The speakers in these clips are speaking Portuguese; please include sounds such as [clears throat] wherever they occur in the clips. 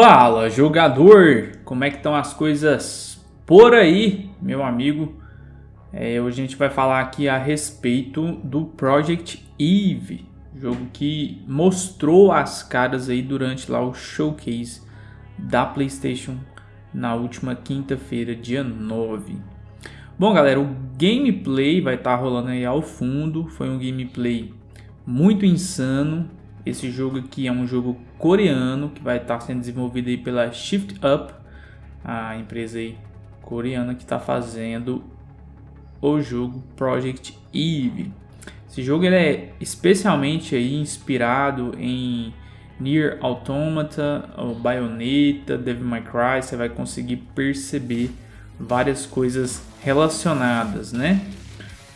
Fala jogador, como é que estão as coisas por aí, meu amigo? É, hoje a gente vai falar aqui a respeito do Project Eve, jogo que mostrou as caras aí durante lá o showcase da PlayStation na última quinta-feira, dia 9. Bom galera, o gameplay vai estar tá rolando aí ao fundo, foi um gameplay muito insano, esse jogo aqui é um jogo coreano que vai estar sendo desenvolvido aí pela Shift Up, a empresa aí coreana que está fazendo o jogo Project Eve. Esse jogo ele é especialmente aí inspirado em Nier Automata, Bayonetta, Devil May Cry, você vai conseguir perceber várias coisas relacionadas, né?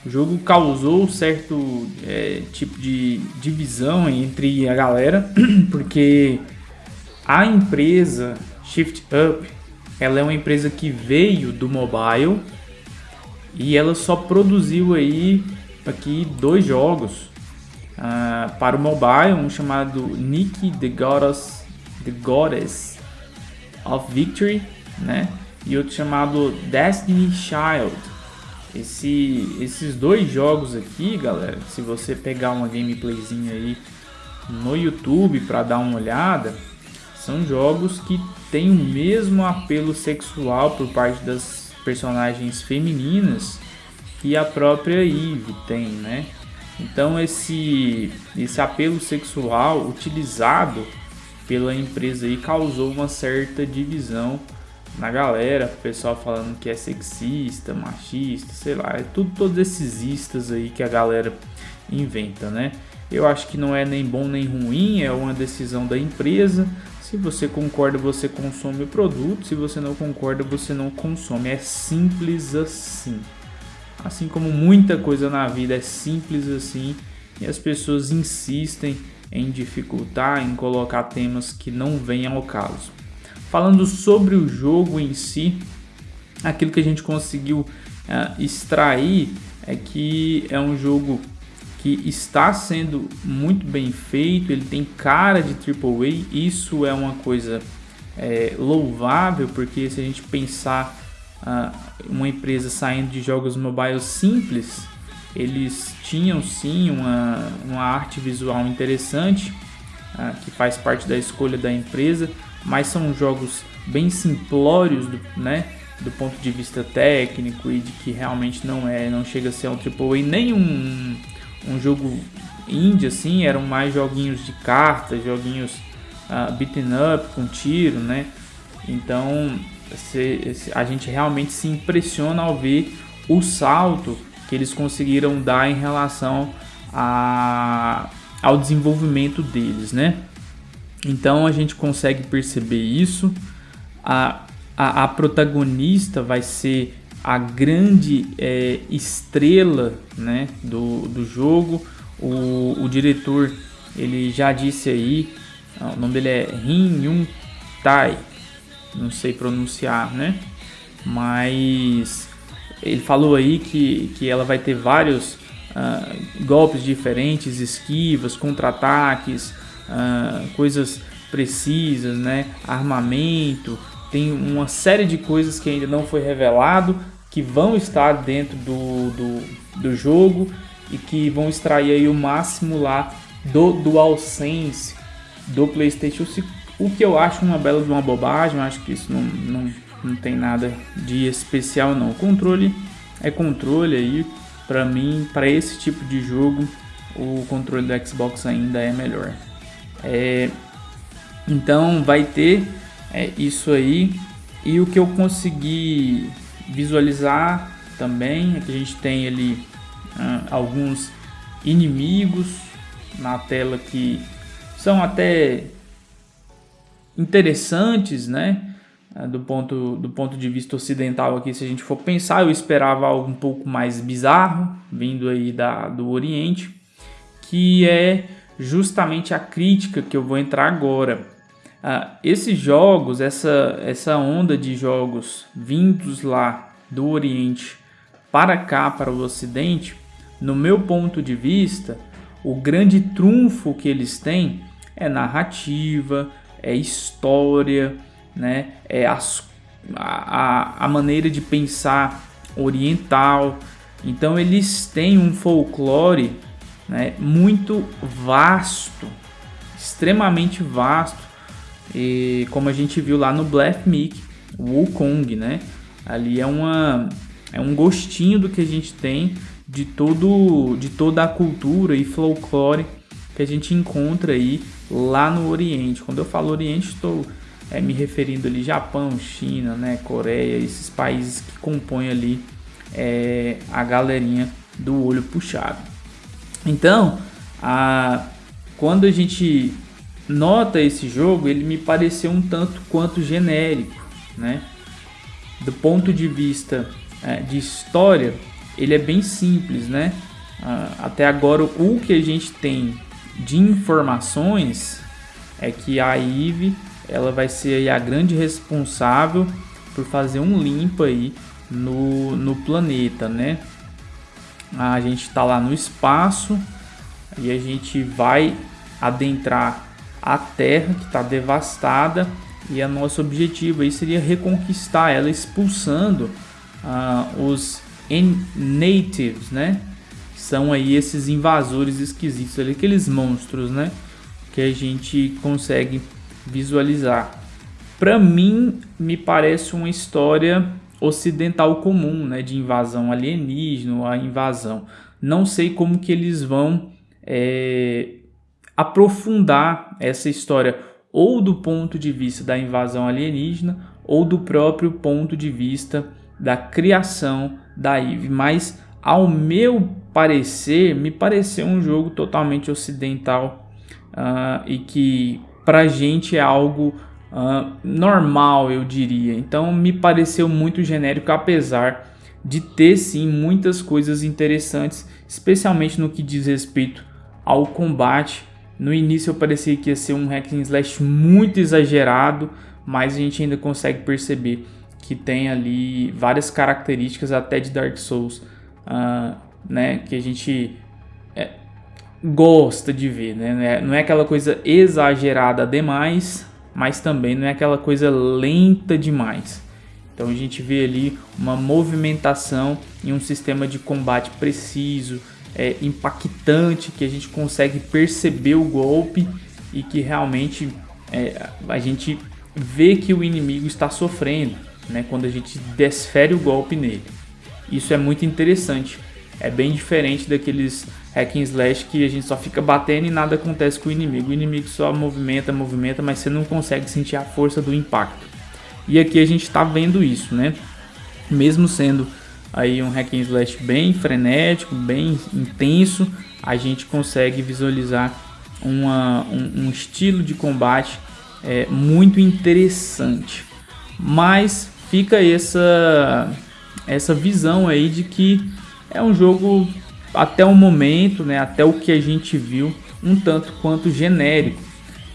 O jogo causou certo é, tipo de divisão entre a galera, [clears throat] porque a empresa Shift Up, ela é uma empresa que veio do mobile e ela só produziu aí aqui dois jogos uh, para o mobile, um chamado Nick the Goddess, the Goddess of Victory, né? E outro chamado Destiny Child. Esse, esses dois jogos aqui, galera, se você pegar uma gameplayzinha aí no YouTube para dar uma olhada, são jogos que têm o mesmo apelo sexual por parte das personagens femininas que a própria Eve tem, né? Então esse, esse apelo sexual utilizado pela empresa aí causou uma certa divisão na galera, o pessoal falando que é sexista, machista, sei lá, é tudo todos esses istas aí que a galera inventa, né? Eu acho que não é nem bom nem ruim, é uma decisão da empresa. Se você concorda, você consome o produto, se você não concorda, você não consome. É simples assim. Assim como muita coisa na vida é simples assim, e as pessoas insistem em dificultar, em colocar temas que não vêm ao caso. Falando sobre o jogo em si, aquilo que a gente conseguiu uh, extrair é que é um jogo que está sendo muito bem feito, ele tem cara de AAA, isso é uma coisa é, louvável, porque se a gente pensar uh, uma empresa saindo de jogos mobile simples, eles tinham sim uma, uma arte visual interessante, uh, que faz parte da escolha da empresa, mas são jogos bem simplórios, do, né? Do ponto de vista técnico e de que realmente não é, não chega a ser um AAA nem um, um jogo indie assim, eram mais joguinhos de cartas, joguinhos uh, beaten up com tiro, né? Então a gente realmente se impressiona ao ver o salto que eles conseguiram dar em relação a, ao desenvolvimento deles, né? Então a gente consegue perceber isso. A, a, a protagonista vai ser a grande é, estrela né, do, do jogo. O, o diretor ele já disse aí, o nome dele é Rin Yun Tai, não sei pronunciar, né? Mas ele falou aí que, que ela vai ter vários uh, golpes diferentes, esquivas, contra-ataques, uh, coisas precisas, né? Armamento, tem uma série de coisas que ainda não foi revelado, que vão estar dentro do, do, do jogo e que vão extrair aí o máximo lá do DualSense do PlayStation 5, o que eu acho uma bela de uma bobagem, eu acho que isso não, não, não tem nada de especial não. O controle é controle aí, para mim, para esse tipo de jogo, o controle do Xbox ainda é melhor. É, então vai ter é, isso aí. E o que eu consegui visualizar também é que a gente tem ali ah, alguns inimigos na tela que são até interessantes, né? Ah, do ponto, do ponto de vista ocidental aqui, se a gente for pensar, eu esperava algo um pouco mais bizarro, vindo aí da, do Oriente, que é justamente a crítica que eu vou entrar agora. Ah, esses jogos, essa, essa onda de jogos vindos lá do Oriente para cá, para o Ocidente, no meu ponto de vista, o grande trunfo que eles têm é narrativa, é história, né? É as, a, a maneira de pensar oriental. Então eles têm um folclore né, muito vasto, extremamente vasto. E como a gente viu lá no Black o Wukong, né? Ali é uma é um gostinho do que a gente tem de todo de toda a cultura e folclore que a gente encontra aí lá no Oriente. Quando eu falo Oriente, estou é, me referindo ali Japão, China, né, Coreia, esses países que compõem ali é, a galerinha do olho puxado. Então, a, quando a gente nota esse jogo, ele me pareceu um tanto quanto genérico, né? Do ponto de vista é, de história, ele é bem simples, né? até agora, o que a gente tem de informações é que a Eve ela vai ser a grande responsável por fazer um limpo aí no, no planeta, né? A gente está lá no espaço e a gente vai adentrar a Terra que está devastada e a nosso objetivo aí seria reconquistar ela expulsando uh, os natives, né? São aí esses invasores esquisitos ali, aqueles monstros, né? Que a gente consegue visualizar. Para mim, me parece uma história ocidental comum, né? De invasão alienígena, a invasão. Não sei como que eles vão é, aprofundar essa história ou do ponto de vista da invasão alienígena ou do próprio ponto de vista da criação da Eve, mas ao meu parecer, me pareceu um jogo totalmente ocidental uh, e que pra gente é algo uh, normal, eu diria. Então me pareceu muito genérico, apesar de ter sim muitas coisas interessantes, especialmente no que diz respeito ao combate. No início eu parecia que ia ser um hack and slash muito exagerado, mas a gente ainda consegue perceber que tem ali várias características até de Dark Souls, uh, né, que a gente é, gosta de ver, né? Não é aquela coisa exagerada demais, mas também não é aquela coisa lenta demais. Então a gente vê ali uma movimentação em um sistema de combate preciso, é, impactante, que a gente consegue perceber o golpe e que realmente é, a gente vê que o inimigo está sofrendo né, quando a gente desfere o golpe nele. Isso é muito interessante. É bem diferente daqueles hack and slash que a gente só fica batendo e nada acontece com o inimigo. O inimigo só movimenta, movimenta, mas você não consegue sentir a força do impacto. E aqui a gente está vendo isso, né? Mesmo sendo aí um hack and slash bem frenético, bem intenso, a gente consegue visualizar uma, um, um estilo de combate é, muito interessante. Mas fica essa essa visão aí de que é um jogo até o momento, né, até o que a gente viu, um tanto quanto genérico.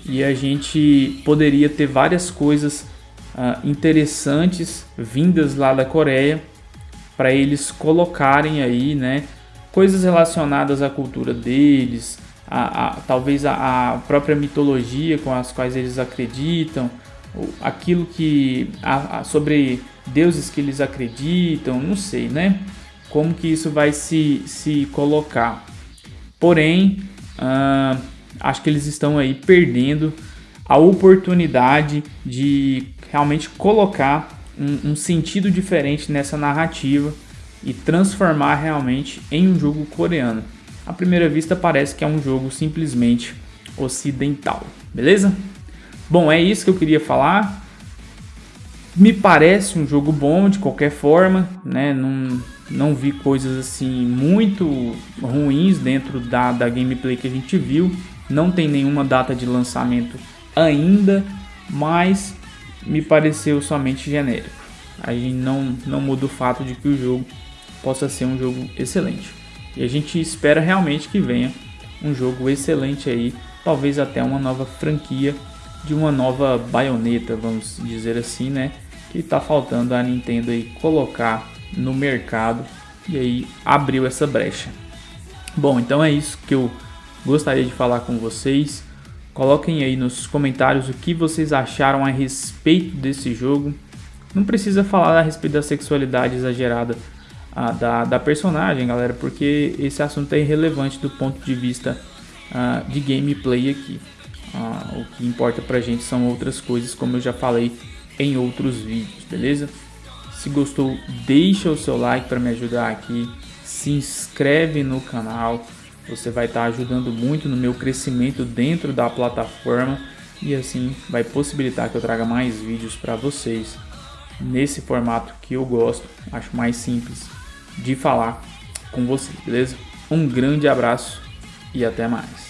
E a gente poderia ter várias coisas uh, interessantes vindas lá da Coreia para eles colocarem aí, né, coisas relacionadas à cultura deles, a, a talvez a, a própria mitologia com as quais eles acreditam, aquilo que a, sobre deuses que eles acreditam, não sei, né? Como que isso vai se, se colocar. Porém, uh, acho que eles estão aí perdendo a oportunidade de realmente colocar um, um sentido diferente nessa narrativa e transformar realmente em um jogo coreano. À primeira vista parece que é um jogo simplesmente ocidental, beleza? Bom, é isso que eu queria falar. Me parece um jogo bom de qualquer forma, né? Não vi coisas assim muito ruins dentro da, da gameplay que a gente viu. Não tem nenhuma data de lançamento ainda, mas me pareceu somente genérico. A gente não, não muda o fato de que o jogo possa ser um jogo excelente. E a gente espera realmente que venha um jogo excelente aí, talvez até uma nova franquia de uma nova baioneta, vamos dizer assim, né? Que tá faltando a Nintendo aí colocar no mercado e aí abriu essa brecha. Bom, então é isso que eu gostaria de falar com vocês. Coloquem aí nos comentários o que vocês acharam a respeito desse jogo. Não precisa falar a respeito da sexualidade exagerada a, da, da personagem, galera, porque esse assunto é irrelevante do ponto de vista a, de gameplay aqui. o que importa pra gente são outras coisas, como eu já falei em outros vídeos, beleza? Se gostou, deixa o seu like para me ajudar aqui. Se inscreve no canal. Você vai estar tá ajudando muito no meu crescimento dentro da plataforma e assim vai possibilitar que eu traga mais vídeos para vocês nesse formato que eu gosto, acho mais simples de falar com vocês, beleza? Um grande abraço e até mais.